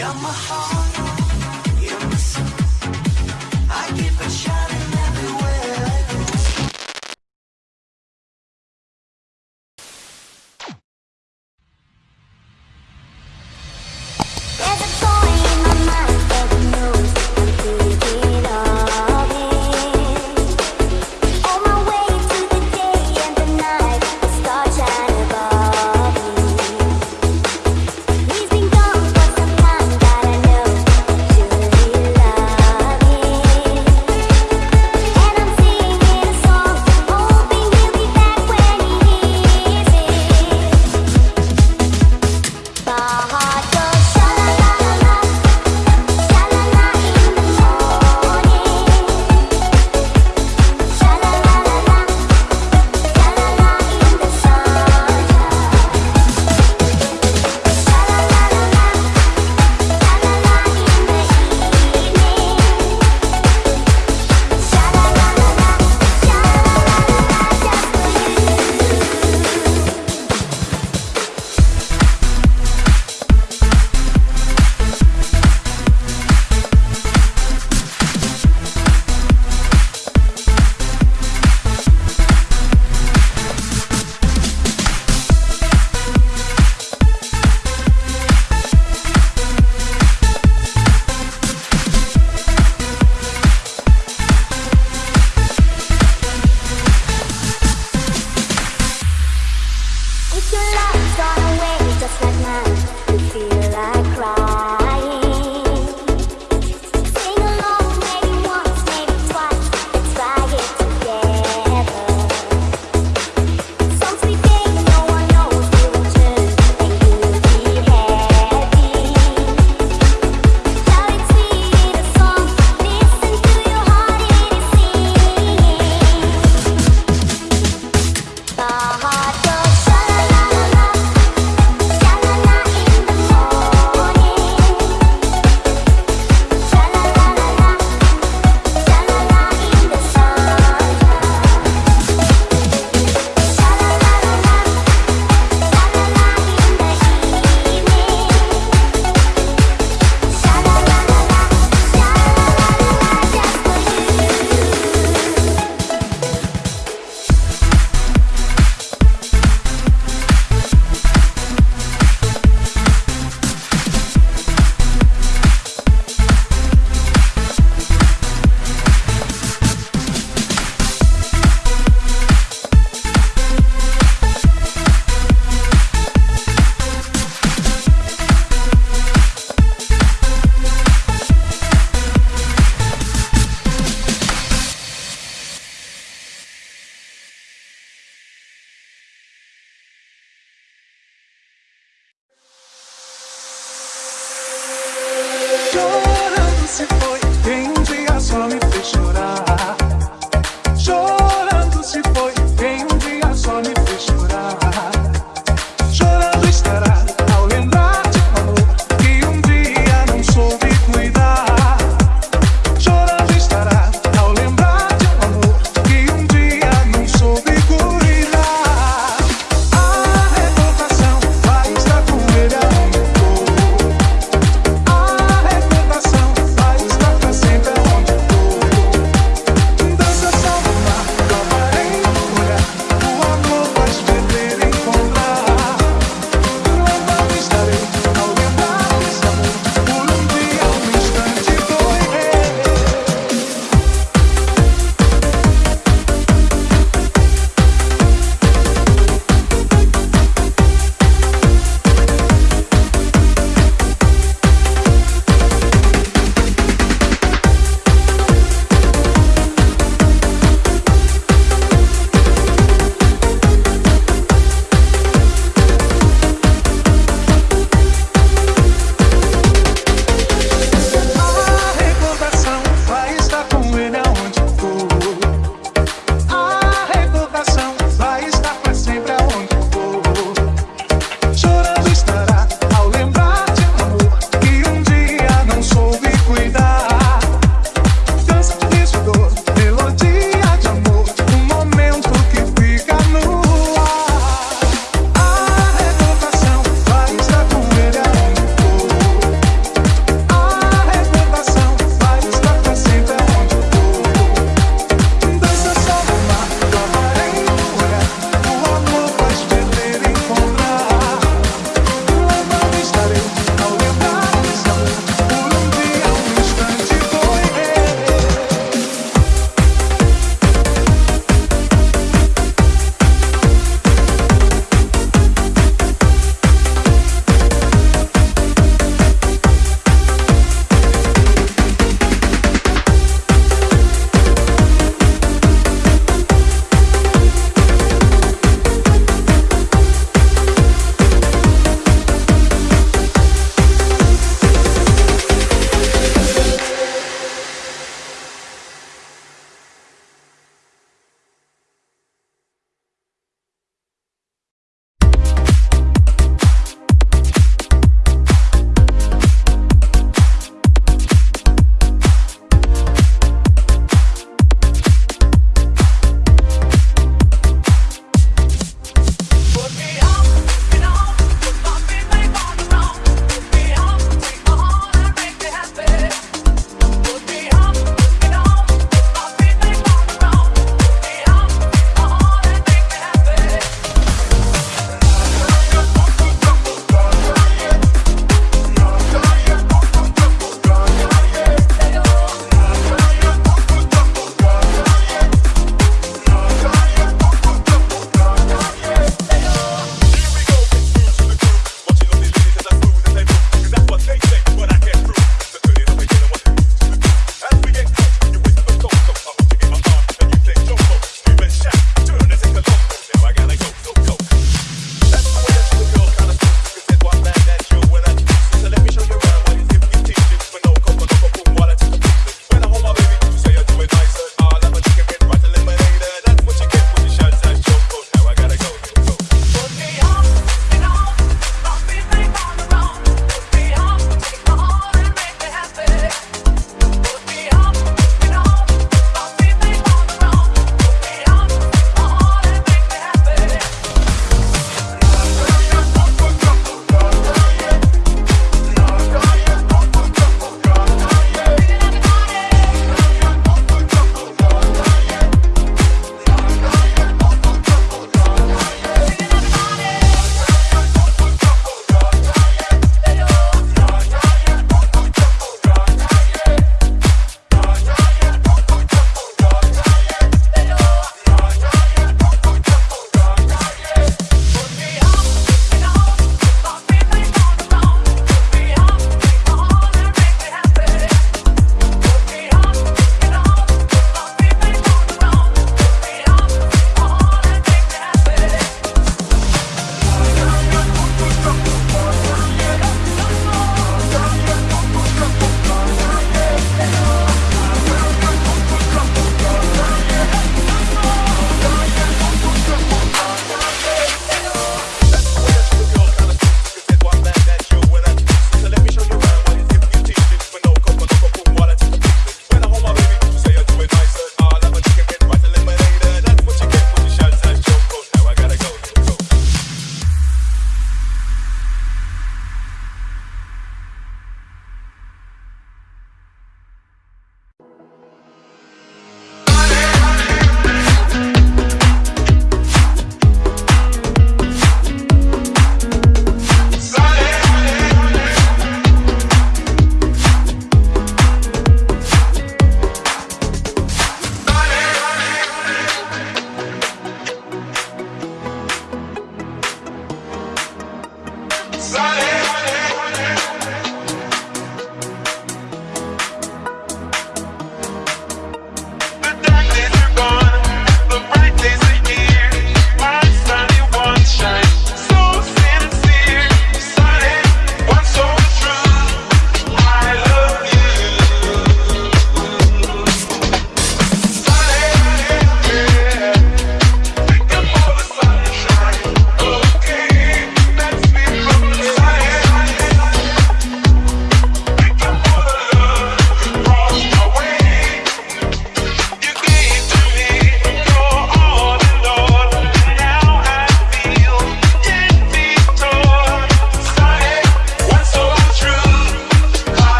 There's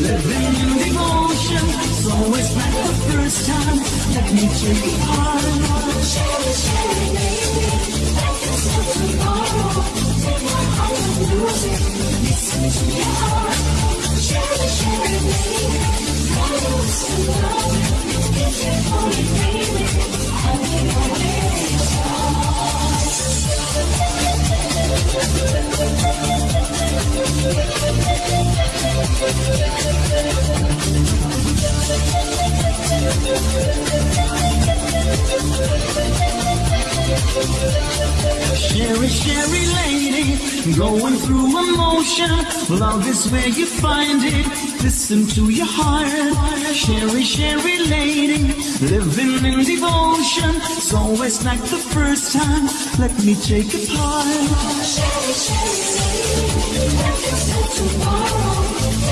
Living in devotion, it's always like the first time. Let me take it hard and on. Cherry, cherry, baby, back and tomorrow. Take my heart and music, listen to your heart, Cherry, cherry, baby, come and listen love. If you only baby, I'll be your baby. Sherry, Sherry lady, going through emotion. Love is where you find it. Listen to your heart. Sherry, Sherry lady, living in devotion. It's always like the first time. Let me take a part. Sherry, Sherry lady, nothing's tomorrow.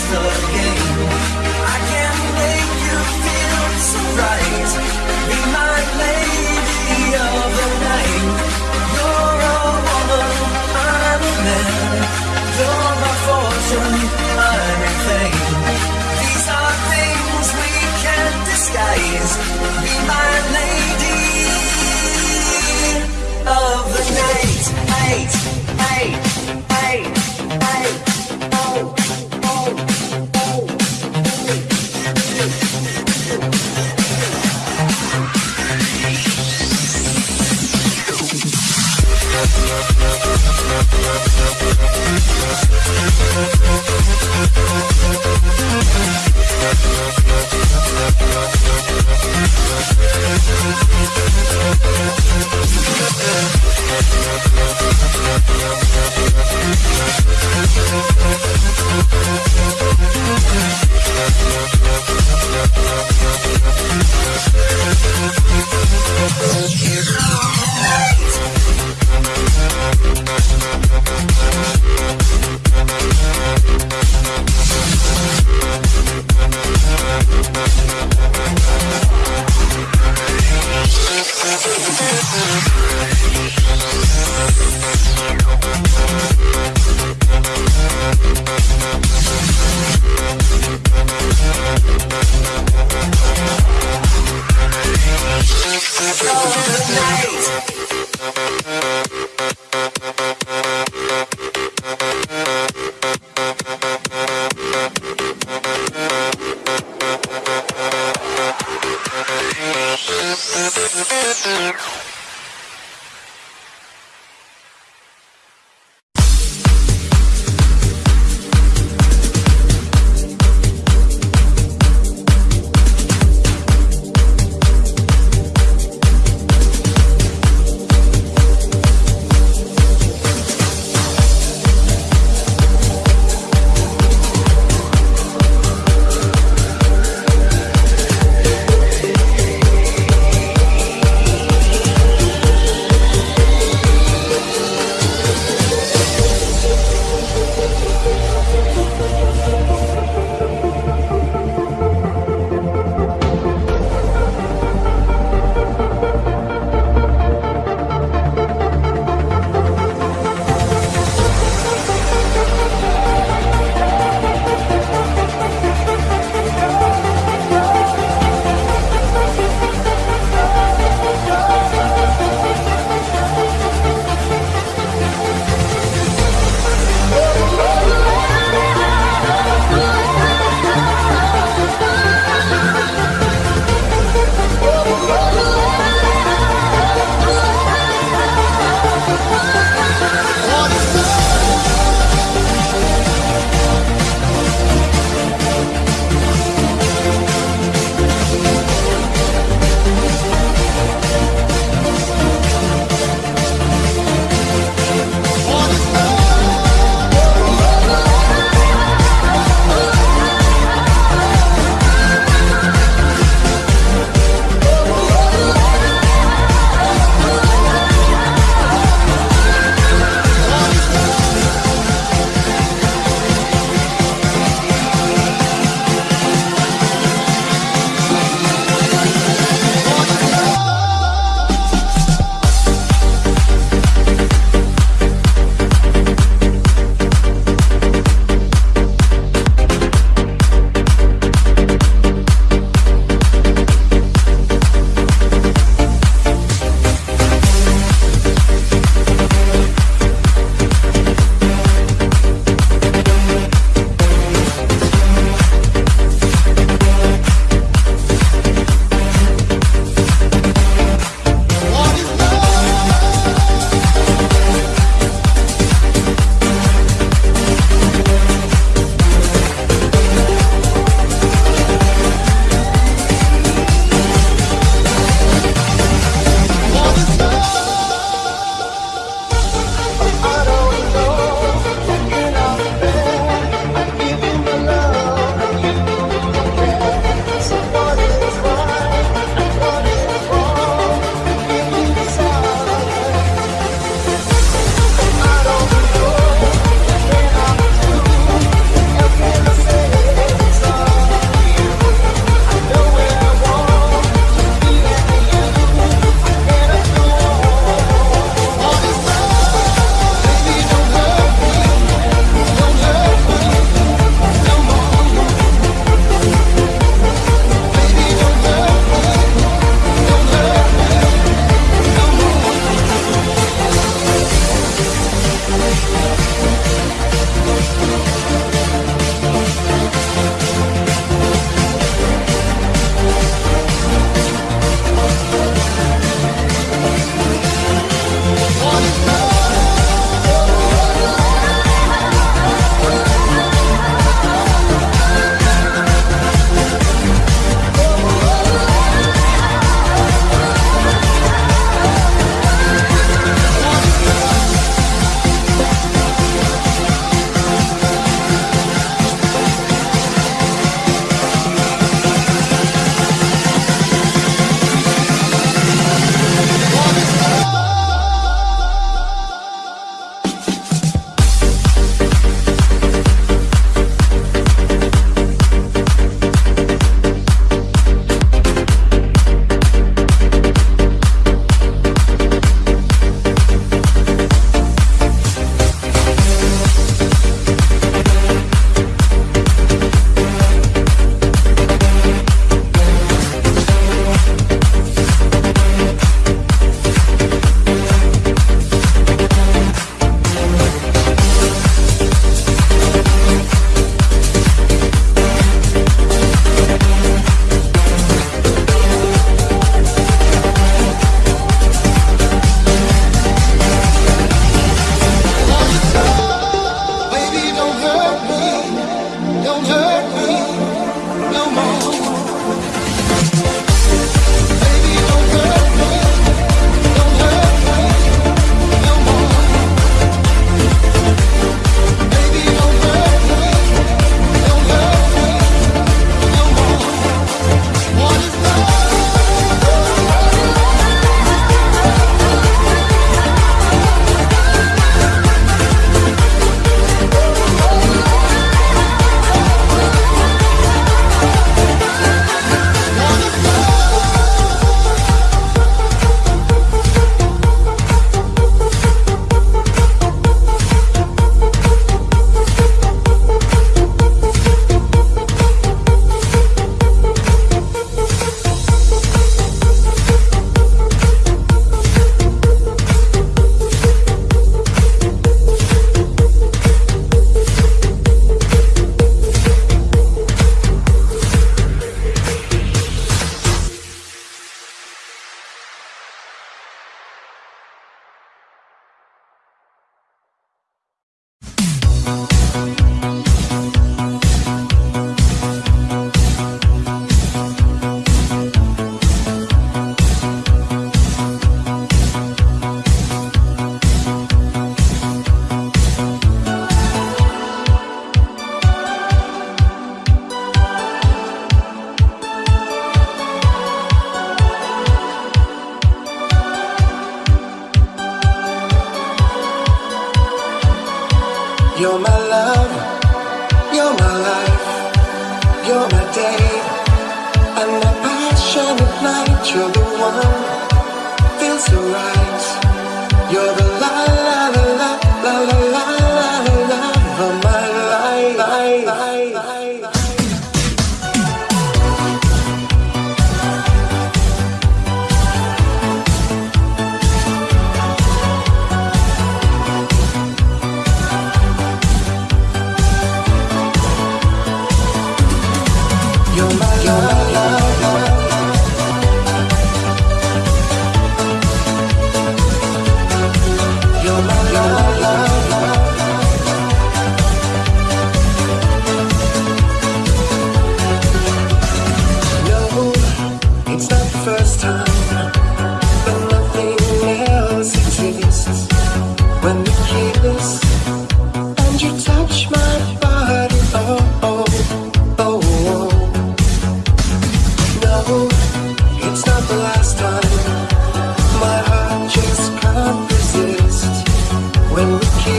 just a game. I can't make you feel so right.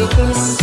weakness.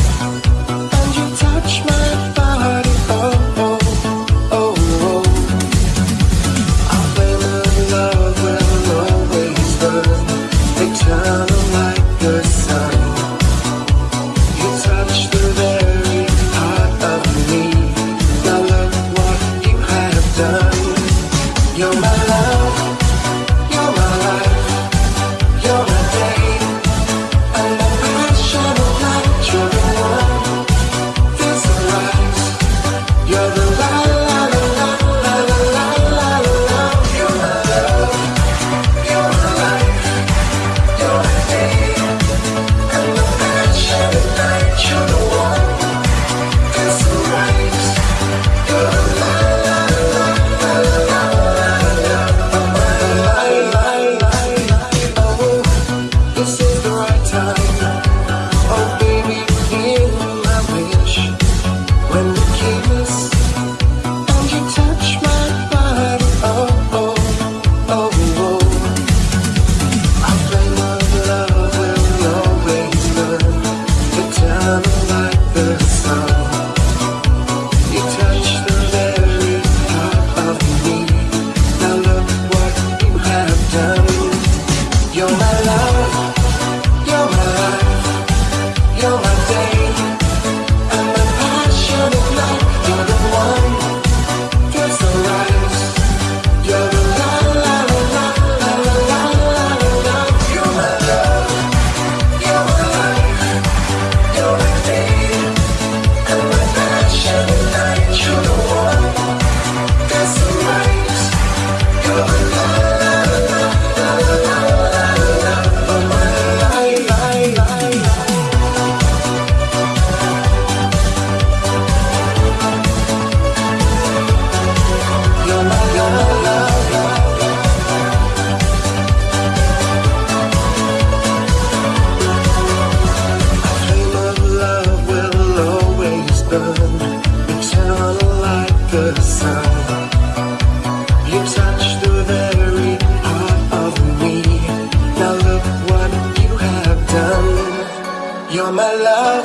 You're my love,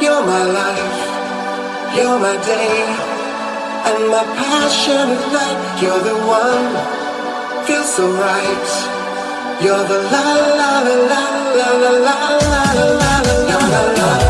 you're my life, you're my day, and my passion is life You're the one, feels so right. You're the la la la la la la la la la la.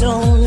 Don't